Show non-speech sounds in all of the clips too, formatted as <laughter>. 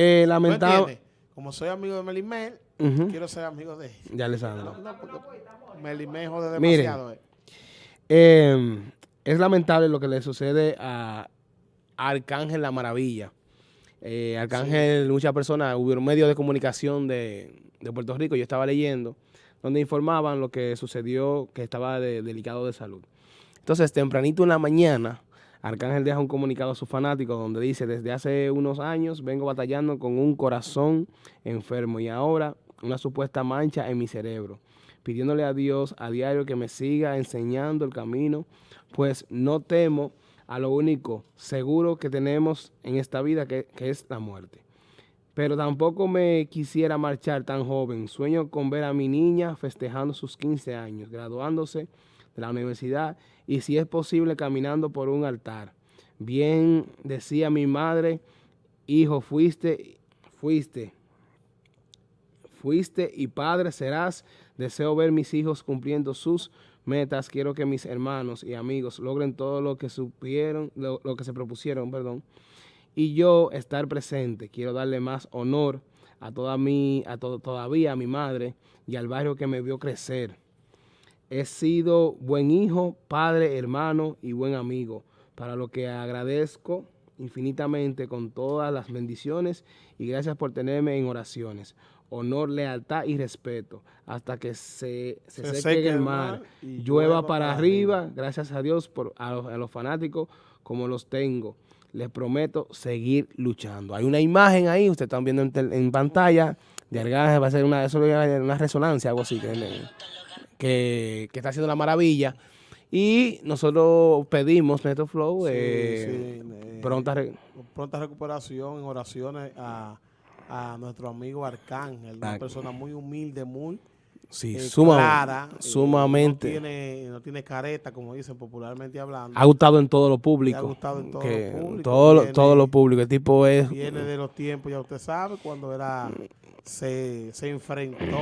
eh, ¿Tú lamentable. Como soy amigo de Melimel, quiero ser amigo de ella. Ya, Alessandro. No, no, porque Melimel jode demasiado. eh. Eh, es lamentable lo que le sucede a Arcángel La Maravilla. Eh, Arcángel, muchas personas, hubo medios de comunicación de, de Puerto Rico, yo estaba leyendo, donde informaban lo que sucedió, que estaba de- delicado de salud. Entonces, tempranito en la mañana, Arcángel deja un comunicado a sus fanáticos donde dice, desde hace unos años vengo batallando con un corazón enfermo y ahora una supuesta mancha en mi cerebro, pidiéndole a Dios a diario que me siga enseñando el camino, pues no temo a lo único seguro que tenemos en esta vida, que, que es la muerte. Pero tampoco me quisiera marchar tan joven. Sueño con ver a mi niña festejando sus 15 años, graduándose de la universidad y si es posible caminando por un altar. Bien decía mi madre, hijo, fuiste, fuiste, fuiste y padre serás. Deseo ver mis hijos cumpliendo sus metas. Quiero que mis hermanos y amigos logren todo lo que supieron, lo, lo que se propusieron, perdón. Y yo estar presente. Quiero darle más honor a toda mi, a to- todavía a mi madre y al barrio que me vio crecer. He sido buen hijo, padre, hermano y buen amigo, para lo que agradezco infinitamente con todas las bendiciones y gracias por tenerme en oraciones. Honor, lealtad y respeto hasta que se, se Se seque el mar, y llueva para arriba. Gracias a Dios por a los, a los fanáticos como los tengo. Les prometo seguir luchando. Hay una imagen ahí, ustedes están viendo en, pantalla, de Arcángel, va a ser una, eso una resonancia, algo así, que, que, que está haciendo la maravilla. Y nosotros pedimos, Neto Flow, Sí, eh, sí, eh, pronta... pronta recuperación en oraciones a, a nuestro amigo Arcángel, una persona muy humilde, muy sí, eh, clara, eh, sumamente. no, tiene, no tiene careta, como dicen popularmente hablando. ha gustado en todo lo público. ha gustado en todo que lo público, todo, lo- viene- todo lo público. El tipo es... Viene de los tiempos, ya usted sabe, cuando era se, se enfrentó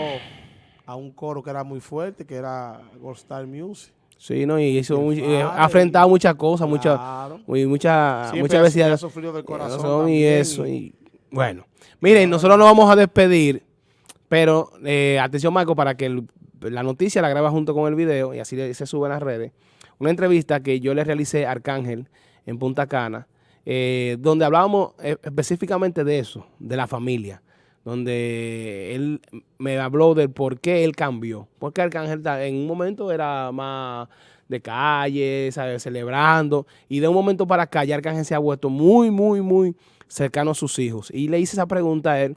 a un coro que era muy fuerte, que era Gold Star Music. Sí, no, y muy- el eh, padre, ha enfrentado muchas cosas, muchas Claro. muchas muchas ha- veces ha sufrido del corazón y también, eso. y- Y, bueno, miren, nosotros nos vamos a despedir, pero eh, atención Marco, para que la noticia la graba junto con el video y así se sube en las redes. Una entrevista que yo le realicé a Arcángel en Punta Cana, eh, donde hablábamos eh, específicamente de eso, de la familia, donde él me habló del por qué él cambió. Porque Arcángel en un momento era más de calle, ¿sabes? celebrando, y de un momento para acá ya Arcángel se ha vuelto muy, muy, muy cercano a sus hijos. Y le hice esa pregunta a él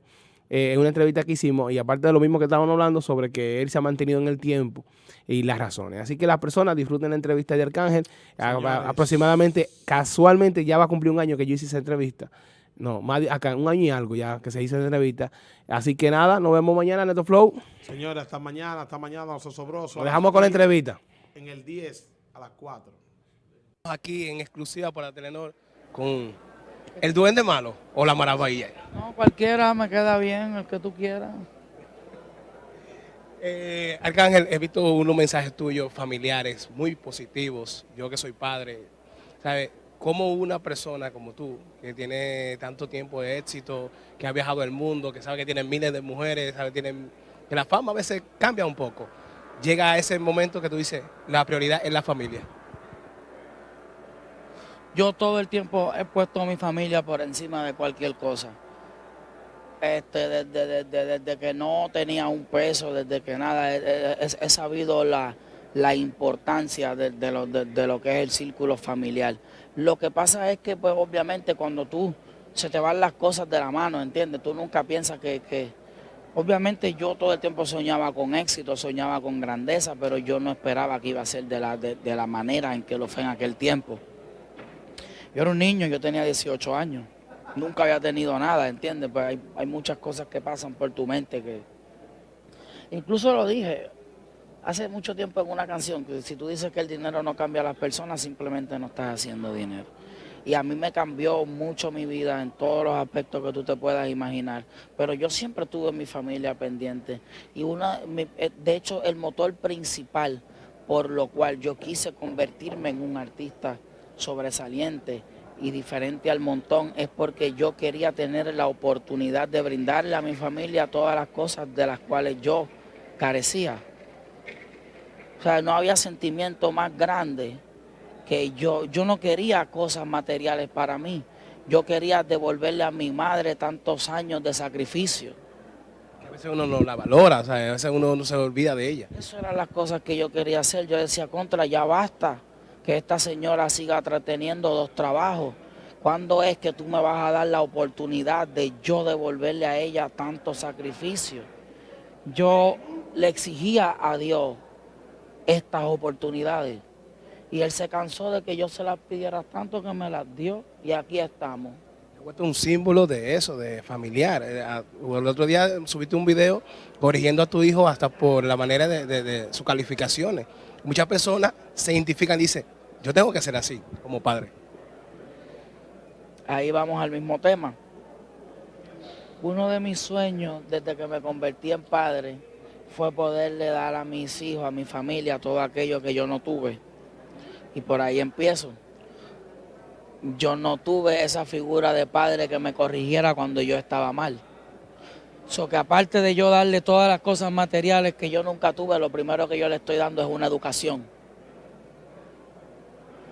eh, en una entrevista que hicimos, y aparte de lo mismo que estábamos hablando sobre que él se ha mantenido en el tiempo y las razones. Así que las personas disfruten la entrevista de Arcángel. A- a- Señores. aproximadamente, casualmente, ya va a cumplir un año que yo hice esa entrevista. No, más de- acá, un año y algo ya que se hizo esa entrevista. Así que nada, nos vemos mañana en Neto Flow. Señores, hasta mañana, hasta mañana, los osobrosos. Nos dejamos con la entrevista. En el 10 a las 4. Aquí en exclusiva para Telenor con el duende malo o la maravilla. No, cualquiera me queda bien, el que tú quieras. Eh, Arcángel, he visto unos mensajes tuyos familiares muy positivos. Yo que soy padre, ¿sabes? Cómo una persona como tú, que tiene tanto tiempo de éxito, que ha viajado el mundo, que sabe que tiene miles de mujeres, sabe que, tiene, que la fama a veces cambia un poco, llega a ese momento que tú dices, la prioridad es la familia. Yo todo el tiempo he puesto a mi familia por encima de cualquier cosa. Este, desde, que no tenía un peso, desde que nada, he, sabido la, la importancia de, lo, de- lo que es el círculo familiar. Lo que pasa es que, pues, obviamente, cuando tú se te van las cosas de la mano, ¿entiendes? Tú nunca piensas que, que- Obviamente yo todo el tiempo soñaba con éxito, soñaba con grandeza, pero yo no esperaba que iba a ser de la, de la manera en que lo fue en aquel tiempo. Yo era un niño, yo tenía 18 años, nunca había tenido nada, ¿entiendes? Pues hay, hay muchas cosas que pasan por tu mente que... Incluso lo dije hace mucho tiempo en una canción, que si tú dices que el dinero no cambia a las personas, simplemente no estás haciendo dinero. Y a mí me cambió mucho mi vida en todos los aspectos que tú te puedas imaginar. Pero yo siempre tuve mi familia pendiente. Y una, eh, de hecho, el motor principal por lo cual yo quise convertirme en un artista sobresaliente y diferente al montón es porque yo quería tener la oportunidad de brindarle a mi familia todas las cosas de las cuales yo carecía. O sea, no había sentimiento más grande que yo. Yo no quería cosas materiales para mí. Yo quería devolverle a mi madre tantos años de sacrificio. A veces uno no la valora, o sea, a veces uno no se olvida de ella. Eso eran las cosas que yo quería hacer. Yo decía, contra, ya basta que esta señora siga teniendo dos trabajos. ¿Cuándo es que tú me vas a dar la oportunidad de yo devolverle a ella tanto sacrificio? Yo le exigía a Dios estas oportunidades y él se cansó de que yo se las pidiera tanto que me las dio y aquí estamos. Es un símbolo de eso, de familiar. Eh, el otro día subiste un video corrigiendo a tu hijo hasta por la manera de, de sus calificaciones. Muchas personas se identifican y dicen, yo tengo que ser así como padre. Ahí vamos al mismo tema. Uno de mis sueños desde que me convertí en padre fue poderle dar a mis hijos, a mi familia, todo aquello que yo no tuve. Y por ahí empiezo. Yo no tuve esa figura de padre que me corrigiera cuando yo estaba mal. So que aparte de yo darle todas las cosas materiales que yo nunca tuve, lo primero que yo le estoy dando es una educación.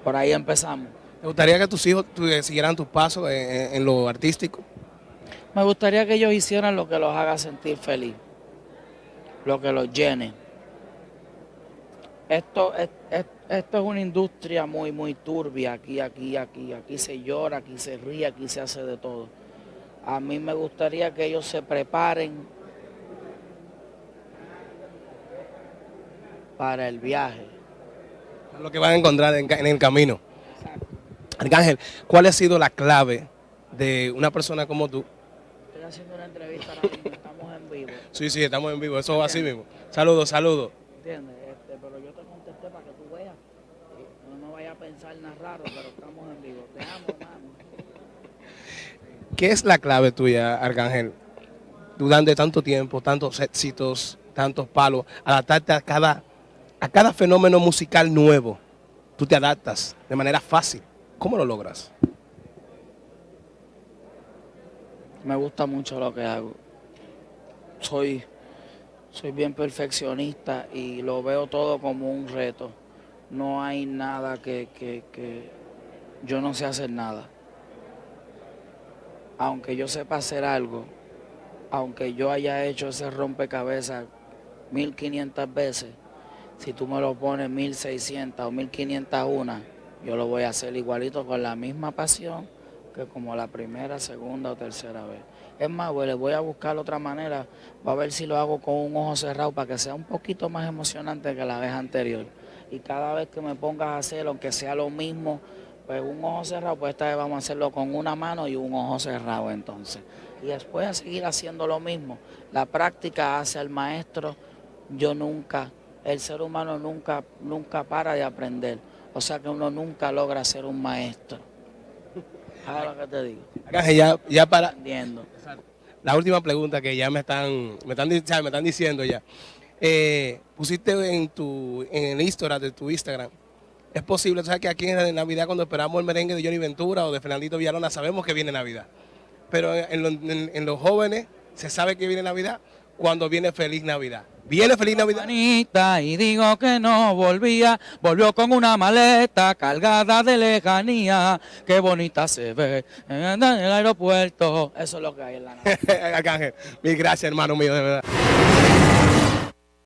Por ahí empezamos. ¿Te gustaría que tus hijos eh, siguieran tus pasos en, lo artístico? Me gustaría que ellos hicieran lo que los haga sentir feliz, lo que los llene. Esto es, esto es una industria muy, muy turbia, aquí, aquí, aquí, aquí se llora, aquí se ríe, aquí se hace de todo. A mí me gustaría que ellos se preparen para el viaje lo que van a encontrar en, el camino. Arcángel, ¿cuál ha sido la clave de una persona como tú? Estoy haciendo una entrevista ahora mismo, <laughs> estamos en vivo. Sí, sí, estamos en vivo, eso va así mismo. Saludos, saludos. ¿Entiendes? Este, pero yo te contesté para que tú veas. No me vayas a pensar nada raro, pero estamos en vivo. Te amo, hermano. ¿Qué es la clave tuya, Arcángel? Durante tanto tiempo, tantos éxitos, tantos palos, adaptarte a cada a cada fenómeno musical nuevo, tú te adaptas de manera fácil. ¿Cómo lo logras? Me gusta mucho lo que hago. Soy, soy bien perfeccionista y lo veo todo como un reto. No hay nada que, que, que yo no sé hacer nada. Aunque yo sepa hacer algo, aunque yo haya hecho ese rompecabezas 1500 veces, si tú me lo pones 1600 o 1501, yo lo voy a hacer igualito con la misma pasión que como la primera, segunda o tercera vez. Es más, le voy a buscar otra manera, va a ver si lo hago con un ojo cerrado para que sea un poquito más emocionante que la vez anterior. Y cada vez que me pongas a hacer, aunque sea lo mismo, pues un ojo cerrado, pues esta vez vamos a hacerlo con una mano y un ojo cerrado entonces. Y después a seguir haciendo lo mismo. La práctica hace al maestro. Yo nunca el ser humano nunca, nunca para de aprender. O sea que uno nunca logra ser un maestro. ¿Sabes lo que te digo? ya, ya para... La última pregunta que ya me están, me están, me están diciendo ya. Eh, pusiste en tu en el Instagram de tu Instagram. Es posible, sabes que aquí en Navidad cuando esperamos el merengue de Johnny Ventura o de Fernandito Villalona sabemos que viene Navidad. Pero en los jóvenes se sabe que viene Navidad cuando viene Feliz Navidad. Viene feliz Navidad. y digo que no volvía, volvió con una maleta cargada de lejanía. Qué bonita se ve en el aeropuerto. Eso es lo que hay en la <laughs> nave. Arcángel, mil gracias, hermano mío, de verdad.